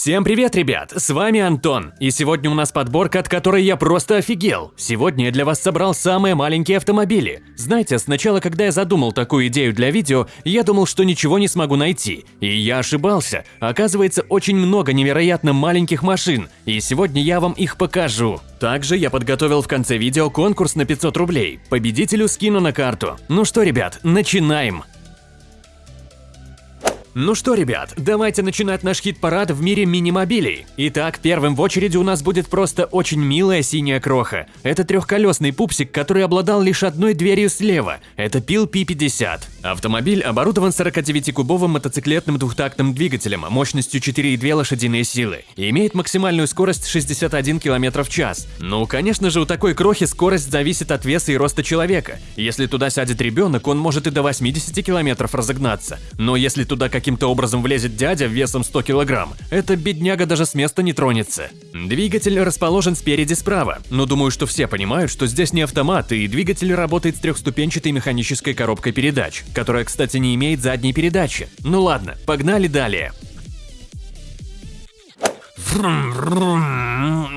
Всем привет, ребят! С вами Антон, и сегодня у нас подборка, от которой я просто офигел. Сегодня я для вас собрал самые маленькие автомобили. Знаете, сначала, когда я задумал такую идею для видео, я думал, что ничего не смогу найти. И я ошибался. Оказывается, очень много невероятно маленьких машин, и сегодня я вам их покажу. Также я подготовил в конце видео конкурс на 500 рублей. Победителю скину на карту. Ну что, ребят, начинаем! Ну что, ребят, давайте начинать наш хит-парад в мире мини-мобилей. Итак, первым в очереди у нас будет просто очень милая синяя кроха. Это трехколесный пупсик, который обладал лишь одной дверью слева. Это Пил P50. Автомобиль оборудован 49-кубовым мотоциклетным двухтактным двигателем мощностью 4,2 лошадиные силы и имеет максимальную скорость 61 км в час. Ну, конечно же, у такой крохи скорость зависит от веса и роста человека. Если туда сядет ребенок, он может и до 80 км разогнаться. Но если туда как каким-то образом влезет дядя весом 100 килограмм, эта бедняга даже с места не тронется. Двигатель расположен спереди справа, но думаю, что все понимают, что здесь не автомат, и двигатель работает с трехступенчатой механической коробкой передач, которая, кстати, не имеет задней передачи. Ну ладно, погнали далее.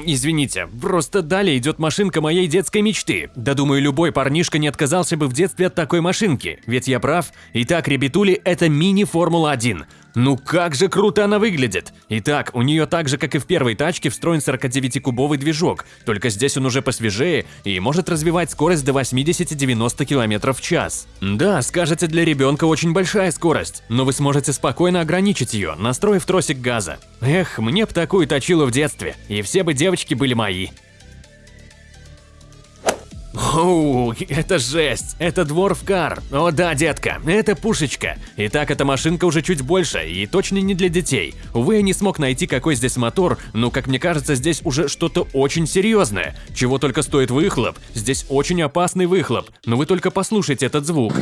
Извините, просто далее идет машинка моей детской мечты. Да думаю, любой парнишка не отказался бы в детстве от такой машинки, ведь я прав. Итак, ребятули, это мини-Формула-1. Ну как же круто она выглядит! Итак, у нее так же, как и в первой тачке, встроен 49-кубовый движок, только здесь он уже посвежее и может развивать скорость до 80-90 км в час. Да, скажете, для ребенка очень большая скорость, но вы сможете спокойно ограничить ее, настроив тросик газа. Эх, мне б такую точилу в детстве, и все бы девочки были мои. Оу, это жесть, это дворфкар. О да, детка, это пушечка. Итак, эта машинка уже чуть больше и точно не для детей. Увы, я не смог найти, какой здесь мотор, но, как мне кажется, здесь уже что-то очень серьезное. Чего только стоит выхлоп. Здесь очень опасный выхлоп, но вы только послушайте этот звук.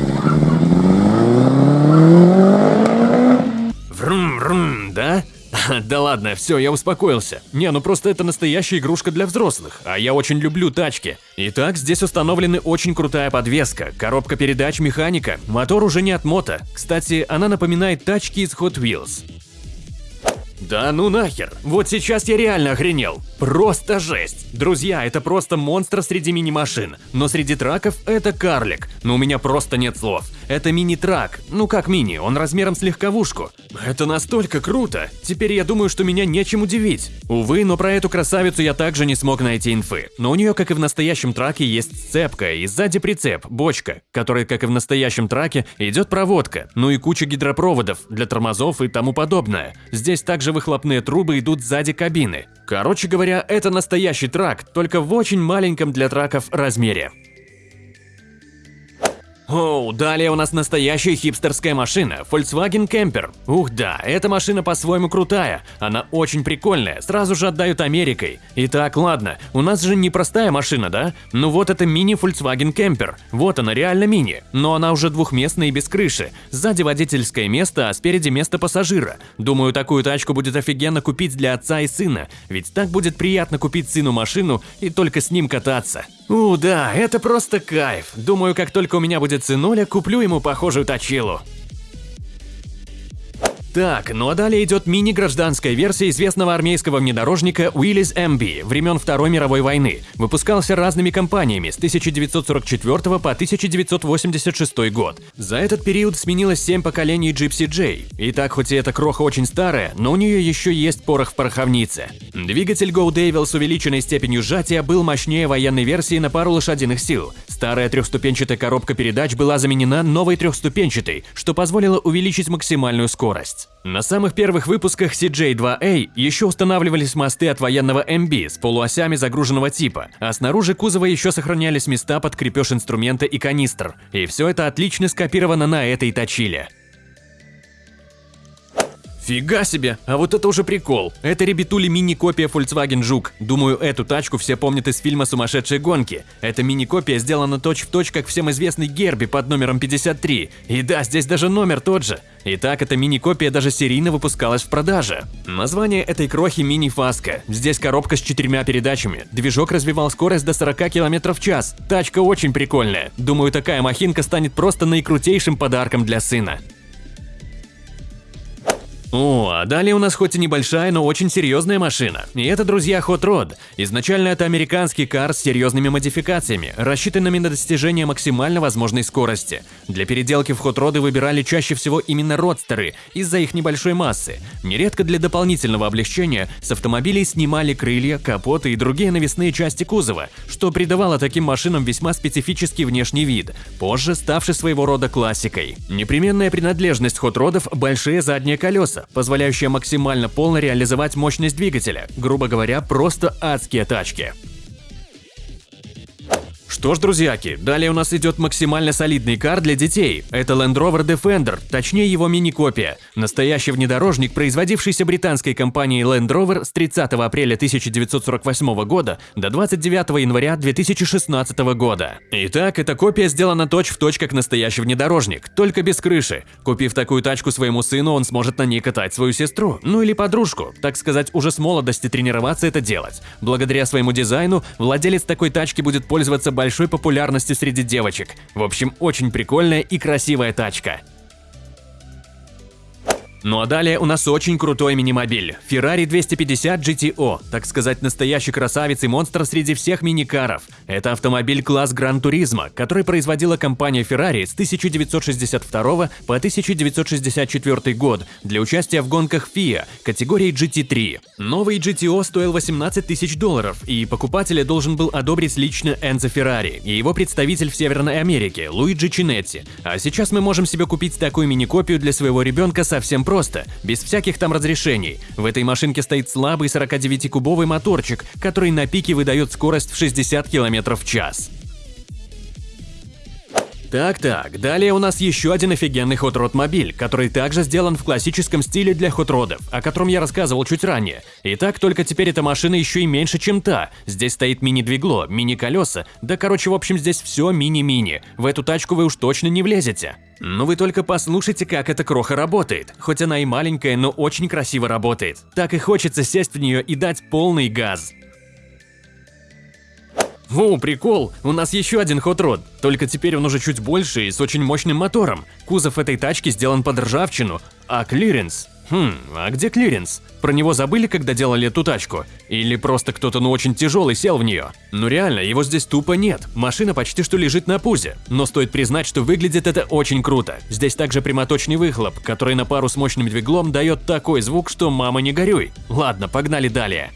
да? Ладно, все, я успокоился. Не, ну просто это настоящая игрушка для взрослых, а я очень люблю тачки. Итак, здесь установлены очень крутая подвеска, коробка передач, механика, мотор уже не от мото. Кстати, она напоминает тачки из Hot Wheels. Да ну нахер, вот сейчас я реально охренел. Просто жесть. Друзья, это просто монстр среди мини-машин. Но среди траков это карлик. Но у меня просто нет слов. Это мини-трак. Ну как мини, он размером с легковушку. Это настолько круто. Теперь я думаю, что меня нечем удивить. Увы, но про эту красавицу я также не смог найти инфы. Но у нее, как и в настоящем траке, есть сцепка и сзади прицеп, бочка, которой, как и в настоящем траке, идет проводка. Ну и куча гидропроводов для тормозов и тому подобное. Здесь также выхлопные трубы идут сзади кабины. Короче говоря, это настоящий трак, только в очень маленьком для траков размере. Оу, далее у нас настоящая хипстерская машина, Volkswagen Camper. Ух да, эта машина по-своему крутая, она очень прикольная, сразу же отдают Америкой. Итак, ладно, у нас же не простая машина, да? Ну вот это мини Volkswagen Camper, вот она реально мини, но она уже двухместная и без крыши. Сзади водительское место, а спереди место пассажира. Думаю, такую тачку будет офигенно купить для отца и сына, ведь так будет приятно купить сыну машину и только с ним кататься. У, да, это просто кайф. Думаю, как только у меня будет сынуля, куплю ему похожую точилу. Так, ну а далее идет мини-гражданская версия известного армейского внедорожника Willys MB времен Второй мировой войны. Выпускался разными компаниями с 1944 по 1986 год. За этот период сменилось 7 поколений Gypsy J. Итак, хоть и эта кроха очень старая, но у нее еще есть порох в пороховнице. Двигатель Go Devil с увеличенной степенью сжатия был мощнее военной версии на пару лошадиных сил. Старая трехступенчатая коробка передач была заменена новой трехступенчатой, что позволило увеличить максимальную скорость. На самых первых выпусках CJ2A еще устанавливались мосты от военного MB с полуосями загруженного типа, а снаружи кузова еще сохранялись места под крепеж инструмента и канистр. И все это отлично скопировано на этой точиле. Фига себе, а вот это уже прикол. Это ребятули мини-копия Volkswagen Жук. Думаю, эту тачку все помнят из фильма «Сумасшедшие гонки». Эта мини-копия сделана точь-в-точь, точь, как всем известный Герби под номером 53. И да, здесь даже номер тот же. Итак, эта мини-копия даже серийно выпускалась в продаже. Название этой крохи мини-фаска. Здесь коробка с четырьмя передачами. Движок развивал скорость до 40 км в час. Тачка очень прикольная. Думаю, такая махинка станет просто наикрутейшим подарком для сына. О, а далее у нас хоть и небольшая, но очень серьезная машина. И это, друзья, Hot Rod. Изначально это американский кар с серьезными модификациями, рассчитанными на достижение максимально возможной скорости. Для переделки в Hot Rod выбирали чаще всего именно родстеры из-за их небольшой массы. Нередко для дополнительного облегчения с автомобилей снимали крылья, капоты и другие навесные части кузова, что придавало таким машинам весьма специфический внешний вид, позже ставший своего рода классикой. Непременная принадлежность Hot Rod'ов – большие задние колеса, позволяющая максимально полно реализовать мощность двигателя, грубо говоря, просто адские тачки. Что ж, друзьяки, далее у нас идет максимально солидный кар для детей. Это Land Rover Defender, точнее его мини-копия. Настоящий внедорожник, производившийся британской компанией Land Rover с 30 апреля 1948 года до 29 января 2016 года. Итак, эта копия сделана точь-в-точь точь как настоящий внедорожник, только без крыши. Купив такую тачку своему сыну, он сможет на ней катать свою сестру, ну или подружку, так сказать, уже с молодости тренироваться это делать. Благодаря своему дизайну, владелец такой тачки будет пользоваться большой популярностью среди девочек. В общем, очень прикольная и красивая тачка. Ну а далее у нас очень крутой мини-мобиль – Ferrari 250 GTO, так сказать, настоящий красавец и монстр среди всех мини-каров. Это автомобиль класс Гран Туризма, который производила компания Ferrari с 1962 по 1964 год для участия в гонках FIA категории GT3. Новый GTO стоил 18 тысяч долларов, и покупателя должен был одобрить лично Энзо Феррари и его представитель в Северной Америке Луиджи Чинетти. А сейчас мы можем себе купить такую мини-копию для своего ребенка совсем просто просто, без всяких там разрешений. В этой машинке стоит слабый 49-кубовый моторчик, который на пике выдает скорость в 60 км в час. Так-так, далее у нас еще один офигенный Hot Rod мобиль, который также сделан в классическом стиле для Hot Rod'ов, о котором я рассказывал чуть ранее. Итак, только теперь эта машина еще и меньше, чем та. Здесь стоит мини-двигло, мини-колеса, да короче, в общем, здесь все мини-мини. В эту тачку вы уж точно не влезете. Ну вы только послушайте, как эта кроха работает. Хоть она и маленькая, но очень красиво работает. Так и хочется сесть в нее и дать полный газ. О, прикол, у нас еще один Rod, только теперь он уже чуть больше и с очень мощным мотором. Кузов этой тачки сделан под ржавчину, а клиренс... Хм, а где клиренс? Про него забыли, когда делали эту тачку? Или просто кто-то ну очень тяжелый сел в нее? Ну реально, его здесь тупо нет, машина почти что лежит на пузе. Но стоит признать, что выглядит это очень круто. Здесь также прямоточный выхлоп, который на пару с мощным двиглом дает такой звук, что мама не горюй. Ладно, погнали далее.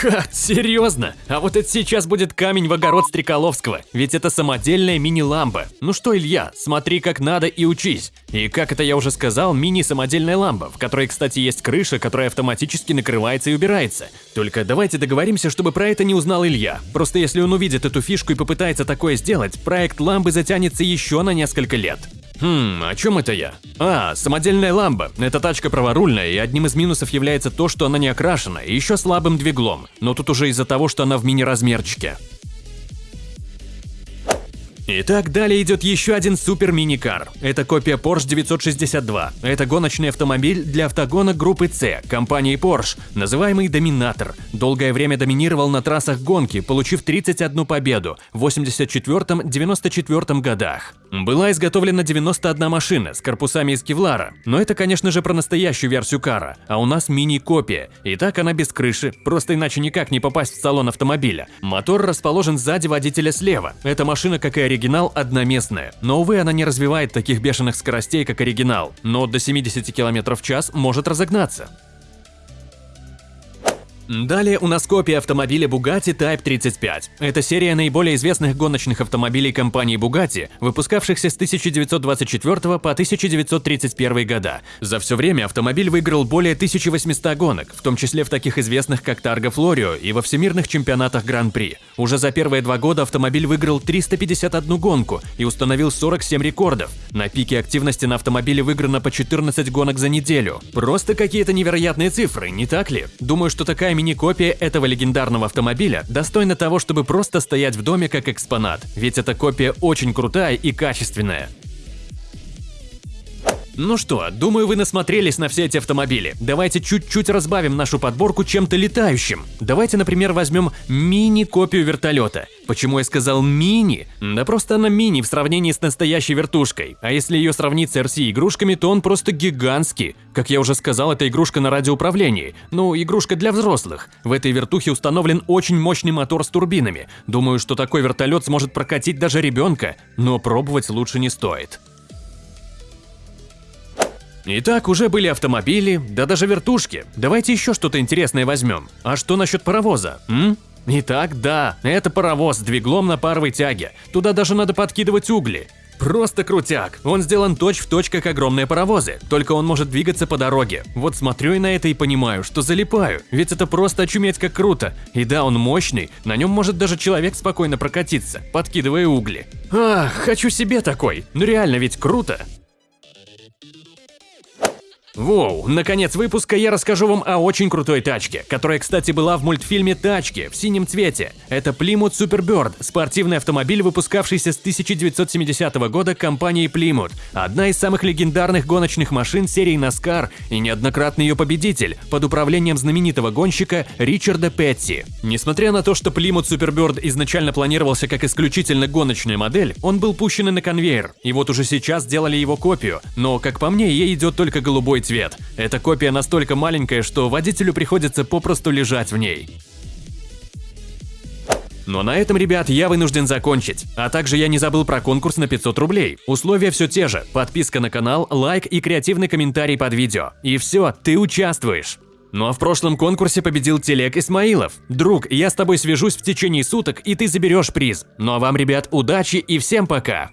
Ха, серьезно? А вот это сейчас будет камень в огород Стреколовского, ведь это самодельная мини-ламба. Ну что, Илья, смотри как надо и учись. И как это я уже сказал, мини-самодельная ламба, в которой, кстати, есть крыша, которая автоматически накрывается и убирается. Только давайте договоримся, чтобы про это не узнал Илья. Просто если он увидит эту фишку и попытается такое сделать, проект ламбы затянется еще на несколько лет. Хм, о чем это я? А, самодельная ламба. Эта тачка праворульная, и одним из минусов является то, что она не окрашена, и еще слабым двиглом. Но тут уже из-за того, что она в мини-размерчике. Итак, далее идет еще один супер мини-кар. Это копия Porsche 962. Это гоночный автомобиль для автогона группы C компании Porsche, называемый Доминатор. Долгое время доминировал на трассах гонки, получив 31 победу в 84-94 годах. Была изготовлена 91 машина с корпусами из кевлара, но это, конечно же, про настоящую версию кара, а у нас мини-копия. И так она без крыши, просто иначе никак не попасть в салон автомобиля. Мотор расположен сзади водителя слева. Эта машина, как и оригинал, одноместная. Но, увы, она не развивает таких бешеных скоростей, как оригинал, но до 70 км в час может разогнаться. Далее у нас копия автомобиля Bugatti Type 35. Это серия наиболее известных гоночных автомобилей компании Bugatti, выпускавшихся с 1924 по 1931 года. За все время автомобиль выиграл более 1800 гонок, в том числе в таких известных как Targa Florio и во всемирных чемпионатах Гран-при. Уже за первые два года автомобиль выиграл 351 гонку и установил 47 рекордов. На пике активности на автомобиле выиграно по 14 гонок за неделю. Просто какие-то невероятные цифры, не так ли? Думаю, что такая мини-копия этого легендарного автомобиля достойна того, чтобы просто стоять в доме как экспонат, ведь эта копия очень крутая и качественная. Ну что, думаю, вы насмотрелись на все эти автомобили. Давайте чуть-чуть разбавим нашу подборку чем-то летающим. Давайте, например, возьмем мини-копию вертолета. Почему я сказал мини? Да просто она мини в сравнении с настоящей вертушкой. А если ее сравнить с RC-игрушками, то он просто гигантский. Как я уже сказал, это игрушка на радиоуправлении. Ну, игрушка для взрослых. В этой вертухе установлен очень мощный мотор с турбинами. Думаю, что такой вертолет сможет прокатить даже ребенка, но пробовать лучше не стоит. Итак, уже были автомобили, да даже вертушки. Давайте еще что-то интересное возьмем. А что насчет паровоза, м? Итак, да, это паровоз с двиглом на паровой тяге. Туда даже надо подкидывать угли. Просто крутяк. Он сделан точь-в-точь, как огромные паровозы, только он может двигаться по дороге. Вот смотрю я на это и понимаю, что залипаю, ведь это просто очуметь как круто. И да, он мощный, на нем может даже человек спокойно прокатиться, подкидывая угли. Ах, хочу себе такой. Ну реально ведь круто. Воу, наконец выпуска я расскажу вам о очень крутой тачке, которая, кстати, была в мультфильме «Тачки» в синем цвете. Это Plymouth Superbird, спортивный автомобиль, выпускавшийся с 1970 года компанией Plymouth. Одна из самых легендарных гоночных машин серии NASCAR и неоднократный ее победитель под управлением знаменитого гонщика Ричарда Петти. Несмотря на то, что Plymouth Superbird изначально планировался как исключительно гоночная модель, он был пущен на конвейер, и вот уже сейчас сделали его копию, но, как по мне, ей идет только голубой цвет. Эта копия настолько маленькая, что водителю приходится попросту лежать в ней. Но на этом, ребят, я вынужден закончить. А также я не забыл про конкурс на 500 рублей. Условия все те же. Подписка на канал, лайк и креативный комментарий под видео. И все, ты участвуешь. Ну а в прошлом конкурсе победил Телек Исмаилов. Друг, я с тобой свяжусь в течение суток, и ты заберешь приз. Ну а вам, ребят, удачи и всем пока!